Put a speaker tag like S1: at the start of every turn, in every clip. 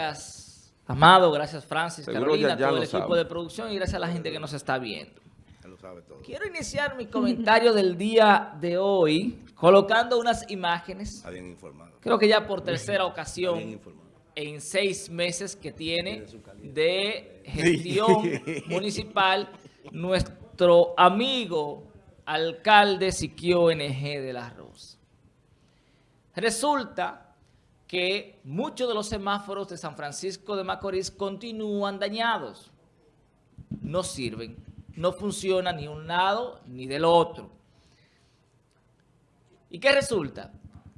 S1: Gracias, Amado. Gracias, Francis,
S2: Seguro
S1: Carolina,
S2: ya- ya
S1: todo el equipo
S2: sabe.
S1: de producción y gracias a la gente que nos está viendo.
S3: Ya lo sabe todo.
S1: Quiero iniciar mi comentario del día de hoy colocando unas imágenes.
S3: Está bien informado.
S1: Creo que ya por tercera ocasión en seis meses que tiene de gestión municipal nuestro amigo alcalde Siquio NG de la Rosa. Resulta que muchos de los semáforos de San Francisco de Macorís continúan dañados. No sirven, no funciona ni un lado ni del otro. ¿Y qué resulta?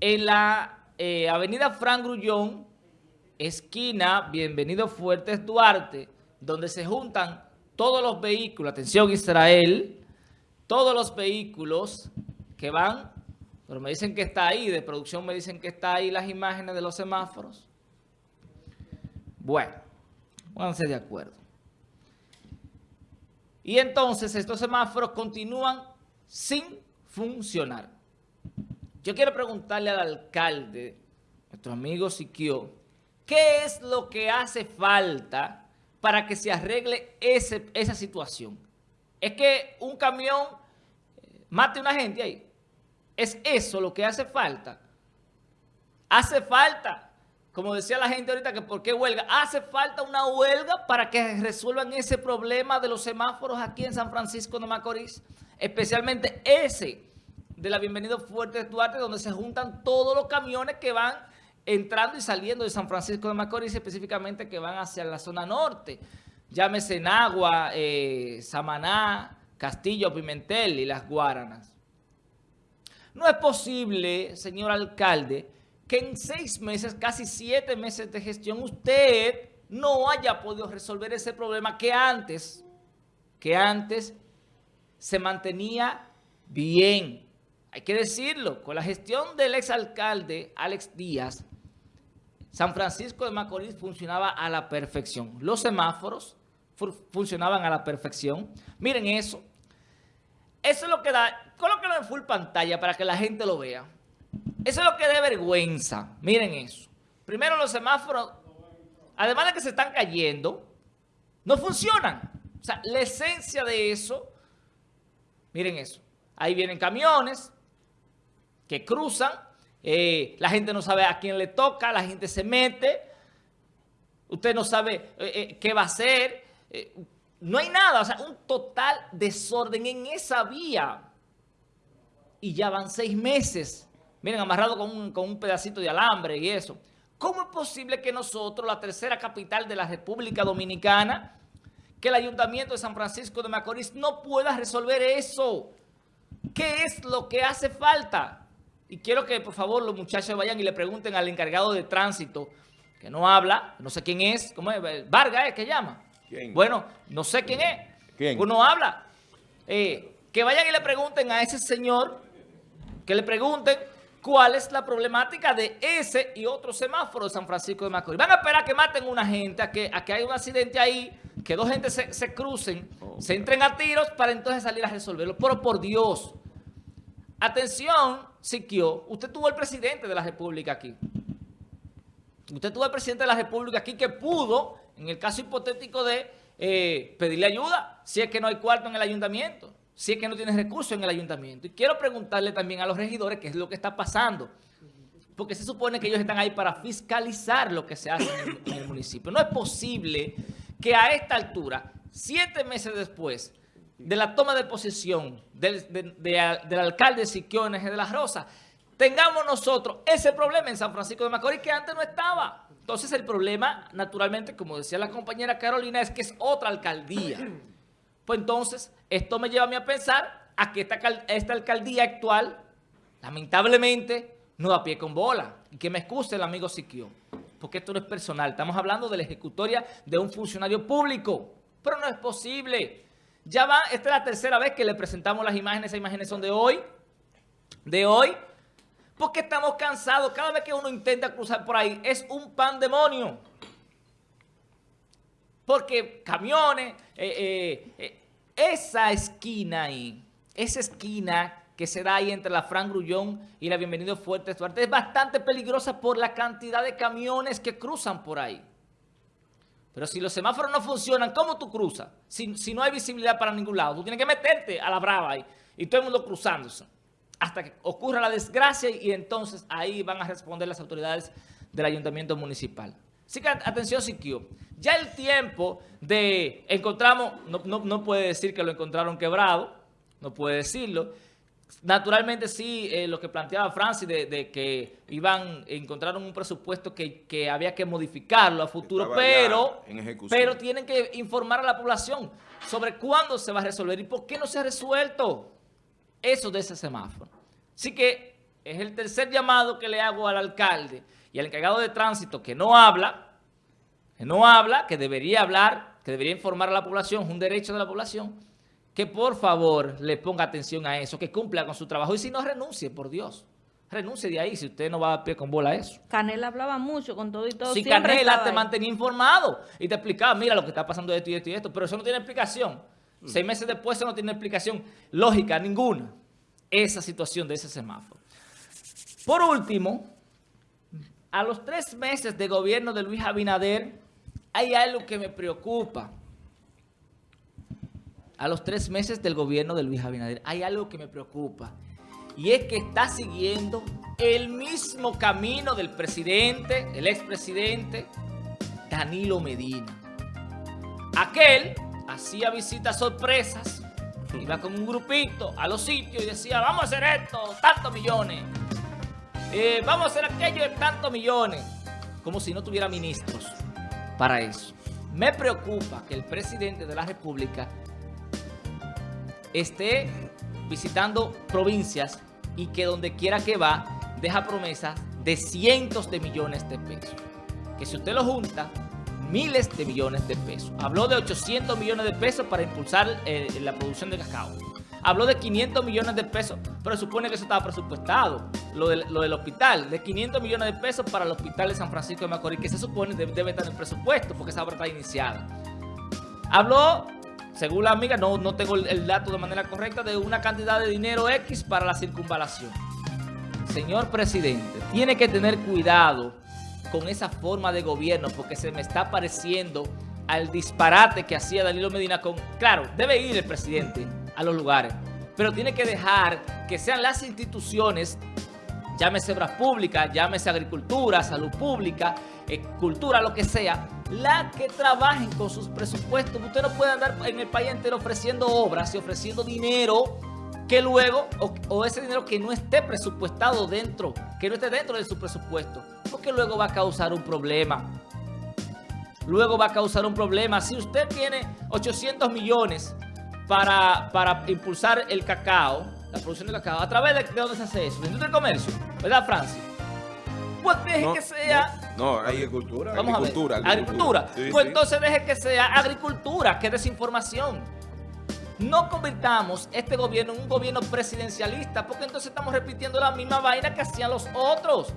S1: En la eh, avenida Fran Grullón, esquina Bienvenido Fuertes Duarte, donde se juntan todos los vehículos, atención Israel, todos los vehículos que van, pero me dicen que está ahí, de producción me dicen que está ahí las imágenes de los semáforos. Bueno, pónganse de acuerdo. Y entonces estos semáforos continúan sin funcionar. Yo quiero preguntarle al alcalde, nuestro amigo Siquio, ¿qué es lo que hace falta para que se arregle ese- esa situación? Es que un camión mate a una gente ahí. ¿Es eso lo que hace falta? Hace falta, como decía la gente ahorita, que por qué huelga. Hace falta una huelga para que resuelvan ese problema de los semáforos aquí en San Francisco de Macorís. Especialmente ese de la Bienvenido Fuertes Duarte, donde se juntan todos los camiones que van entrando y saliendo de San Francisco de Macorís, específicamente que van hacia la zona norte. Llámese Nagua, eh, Samaná, Castillo, Pimentel y Las Guaranas. No es posible, señor alcalde, que en seis meses, casi siete meses de gestión, usted no haya podido resolver ese problema que antes, que antes se mantenía bien. Hay que decirlo, con la gestión del exalcalde Alex Díaz, San Francisco de Macorís funcionaba a la perfección. Los semáforos fu- funcionaban a la perfección. Miren eso. Eso es lo que da, colóquenlo en full pantalla para que la gente lo vea. Eso es lo que da vergüenza. Miren eso. Primero los semáforos, además de que se están cayendo, no funcionan. O sea, la esencia de eso, miren eso. Ahí vienen camiones que cruzan, eh, la gente no sabe a quién le toca, la gente se mete, usted no sabe eh, eh, qué va a hacer, no hay nada, o sea, un total desorden en esa vía. Y ya van seis meses, miren, amarrado con un, con un pedacito de alambre y eso. ¿Cómo es posible que nosotros, la tercera capital de la República Dominicana, que el Ayuntamiento de San Francisco de Macorís no pueda resolver eso? ¿Qué es lo que hace falta? Y quiero que, por favor, los muchachos vayan y le pregunten al encargado de tránsito, que no habla, no sé quién es, ¿cómo es? Vargas, ¿es que llama?
S2: ¿Quién?
S1: Bueno, no sé quién es.
S2: ¿Quién?
S1: Pues no habla. Eh, que vayan y le pregunten a ese señor, que le pregunten cuál es la problemática de ese y otro semáforo de San Francisco de Macorís. Van a esperar a que maten una gente, a que, a que haya un accidente ahí, que dos gentes se, se crucen, se entren a tiros para entonces salir a resolverlo. Pero por Dios, atención, Siquio, usted tuvo el presidente de la República aquí. Usted tuvo el presidente de la República aquí que pudo, en el caso hipotético de eh, pedirle ayuda, si es que no hay cuarto en el ayuntamiento, si es que no tiene recursos en el ayuntamiento. Y quiero preguntarle también a los regidores qué es lo que está pasando. Porque se supone que ellos están ahí para fiscalizar lo que se hace en el, municipio. No es posible que a esta altura, siete meses después de la toma de posesión del, de- de- del alcalde Siquio NG de la Rosa, tengamos nosotros ese problema en San Francisco de Macorís que antes no estaba. Entonces el problema, naturalmente, como decía la compañera Carolina, es que es otra alcaldía. Pues entonces, esto me lleva a mí a pensar a que esta, esta alcaldía actual, lamentablemente, no da pie con bola. Y que me excuse el amigo Siquio, porque esto no es personal. Estamos hablando de la ejecutoria de un funcionario público. Pero no es posible. Ya va, esta es la tercera vez que le presentamos las imágenes. Esas imágenes son de hoy. De hoy. Porque estamos cansados. Cada vez que uno intenta cruzar por ahí, es un pandemonio. Porque camiones, eh, eh, eh, esa esquina ahí, esa esquina que se da ahí entre la Fran Grullón y la Bienvenido Fuertes Duarte es bastante peligrosa por la cantidad de camiones que cruzan por ahí. Pero si los semáforos no funcionan, ¿cómo tú cruzas? Si, si no hay visibilidad para ningún lado, tú tienes que meterte a la brava ahí y todo el mundo cruzándose hasta que ocurra la desgracia y entonces ahí van a responder las autoridades del ayuntamiento municipal. Así que atención, Siquio. Ya el tiempo de encontramos, no, no, puede decir que lo encontraron quebrado, no puede decirlo. Naturalmente sí, eh, lo que planteaba Francis de, que iban, encontraron un presupuesto que, había que modificarlo a futuro, pero, pero tienen que informar a la población sobre cuándo se va a resolver y por qué no se ha resuelto eso de ese semáforo. Así que es el tercer llamado que le hago al alcalde y al encargado de tránsito que no habla, que no habla, que debería hablar, que debería informar a la población, es un derecho de la población, que por favor le ponga atención a eso, que cumpla con su trabajo y si no renuncie, por Dios. Renuncie de ahí si usted no va a pie con bola a eso.
S2: Canela hablaba mucho con todo y todo.
S1: Si Canela te mantenía informado y te explicaba, mira lo que está pasando esto y esto y esto, pero eso no tiene explicación. Seis meses después eso no tiene explicación lógica ninguna, esa situación de ese semáforo. Por último, a los tres meses de gobierno de Luis Abinader, hay algo que me preocupa. A los tres meses del gobierno de Luis Abinader, hay algo que me preocupa. Y es que está siguiendo el mismo camino del presidente, el expresidente Danilo Medina. Aquel hacía visitas sorpresas, iba con un grupito a los sitios y decía, vamos a hacer esto, tantos millones. Eh, vamos a hacer aquello de tantos millones, como si no tuviera ministros para eso. Me preocupa que el presidente de la República esté visitando provincias y que donde quiera que va, deja promesas de cientos de millones de pesos. Que si usted lo junta, miles de millones de pesos. Habló de 800 millones de pesos para impulsar eh, la producción de cacao habló de 500 millones de pesos, pero supone que eso estaba presupuestado, lo, del hospital, de 500 millones de pesos para el hospital de San Francisco de Macorís, que se supone debe, debe estar en el presupuesto, porque esa obra está iniciada. Habló, según la amiga, no, no tengo el, dato de manera correcta, de una cantidad de dinero X para la circunvalación. Señor presidente, tiene que tener cuidado con esa forma de gobierno, porque se me está pareciendo al disparate que hacía Danilo Medina con... Claro, debe ir el presidente, a los lugares. Pero tiene que dejar que sean las instituciones, llámese obras públicas, llámese agricultura, salud pública, eh, cultura, lo que sea, la que trabajen con sus presupuestos. Usted no puede andar en el país entero ofreciendo obras y ofreciendo dinero que luego, o, ese dinero que no esté presupuestado dentro, que no esté dentro de su presupuesto, porque luego va a causar un problema. Luego va a causar un problema. Si usted tiene 800 millones para, para impulsar el cacao, la producción de cacao. ¿A través de, dónde se hace eso? ¿De industria del comercio? ¿Verdad, Francis? Pues deje que sea...
S3: No, agricultura.
S1: Vamos agricultura, a ver. Agricultura. pues entonces deje que sea agricultura, que desinformación. No convirtamos este gobierno en un gobierno presidencialista, porque entonces estamos repitiendo la misma vaina que hacían los otros.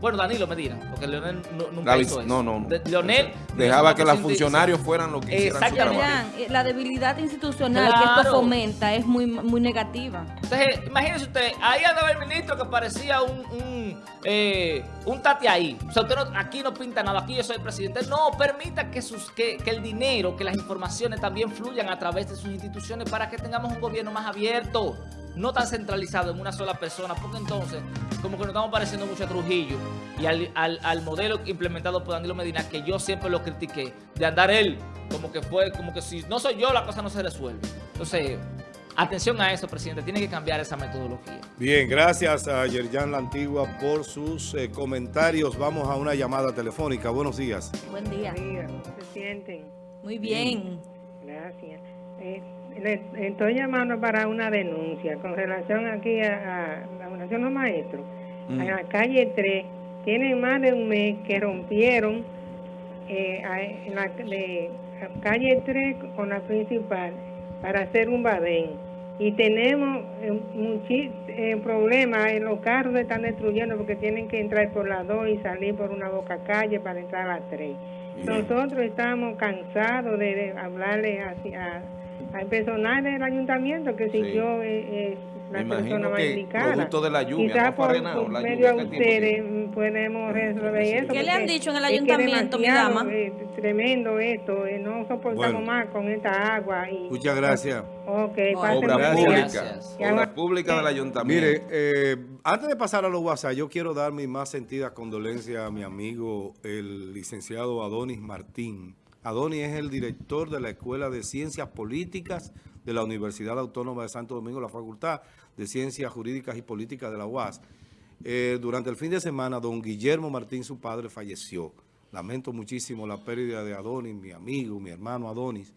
S1: Bueno, Danilo Medina, porque Leonel nunca hizo eso.
S3: No, no, no.
S1: Leonel...
S3: Dejaba que los funcionarios fueran lo que hicieran
S2: Exactamente. La debilidad institucional que esto fomenta es muy, muy negativa.
S1: Entonces, imagínese usted, ahí andaba el ministro que parecía un, un, eh, un tati ahí. O sea, usted aquí no pinta nada, aquí yo soy el presidente. No, permita que, sus, que, que el dinero, que las informaciones también fluyan a través de sus instituciones para que tengamos un gobierno más abierto no tan centralizado en una sola persona, porque entonces como que nos estamos pareciendo mucho a Trujillo y al, modelo implementado por Danilo Medina, que yo siempre lo critiqué, de andar él como que fue, como que si no soy yo, la cosa no se resuelve. Entonces, atención a eso, presidente, tiene que cambiar esa metodología.
S3: Bien, gracias a Yerjan La Antigua por sus eh, comentarios. Vamos a una llamada telefónica. Buenos días.
S2: Buen día.
S4: ¿Cómo se sienten?
S2: Muy bien.
S4: Gracias. Eh, le, estoy llamando para una denuncia con relación aquí a, la Fundación Los Maestros. Mm. En la calle 3, tienen más de un mes que rompieron eh, en la, de, calle 3 con la principal para hacer un badén. Y tenemos eh, muchos eh, problemas, en los carros están destruyendo porque tienen que entrar por la 2 y salir por una boca calle para entrar a la 3. Nosotros estamos cansados de, hablarle hacia al personal del ayuntamiento que siguió eh, eh, la
S5: Me
S4: persona más indicada.
S5: producto de la lluvia,
S4: Quizás
S5: ¿no
S4: por,
S5: arenado
S4: por
S5: la
S4: medio
S5: lluvia?
S4: a
S5: ¿Qué tiempo
S4: ustedes podemos resolver eso.
S2: ¿Qué le han dicho en el
S4: es que
S2: ayuntamiento, mi dama?
S4: eh, tremendo esto, eh, no soportamos
S3: Bueno.
S4: más con esta agua. Y,
S3: Muchas gracias.
S4: Ok,
S5: Obra pública. Obra pública del ayuntamiento.
S3: Mire, eh, antes de pasar a los WhatsApp, yo quiero dar mi más sentida condolencia a mi amigo, el licenciado Adonis Martín. Adonis es el director de la Escuela de Ciencias Políticas de la Universidad Autónoma de Santo Domingo, la Facultad de Ciencias Jurídicas y Políticas de la UAS. Eh, durante el fin de semana, don Guillermo Martín, su padre, falleció. Lamento muchísimo la pérdida de Adonis, mi amigo, mi hermano Adonis,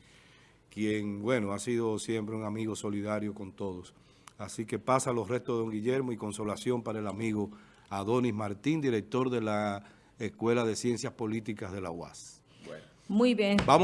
S3: quien, bueno, ha sido siempre un amigo solidario con todos. Así que pasa los restos de don Guillermo y consolación para el amigo Adonis Martín, director de la Escuela de Ciencias Políticas de la UAS.
S2: Muy bien.